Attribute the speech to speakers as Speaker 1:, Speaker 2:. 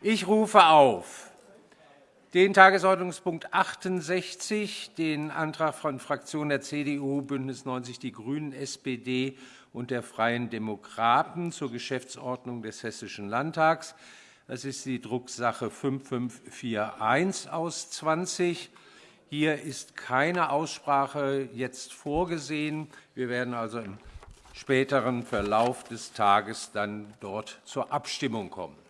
Speaker 1: Ich rufe auf den Tagesordnungspunkt 68, den Antrag von Fraktionen der CDU, BÜNDNIS 90 die GRÜNEN, SPD und der Freien Demokraten zur Geschäftsordnung des Hessischen Landtags. Das ist die Drucksache 5541 aus 20. Hier ist keine Aussprache jetzt vorgesehen. Wir werden also im späteren Verlauf des Tages dann dort zur Abstimmung kommen.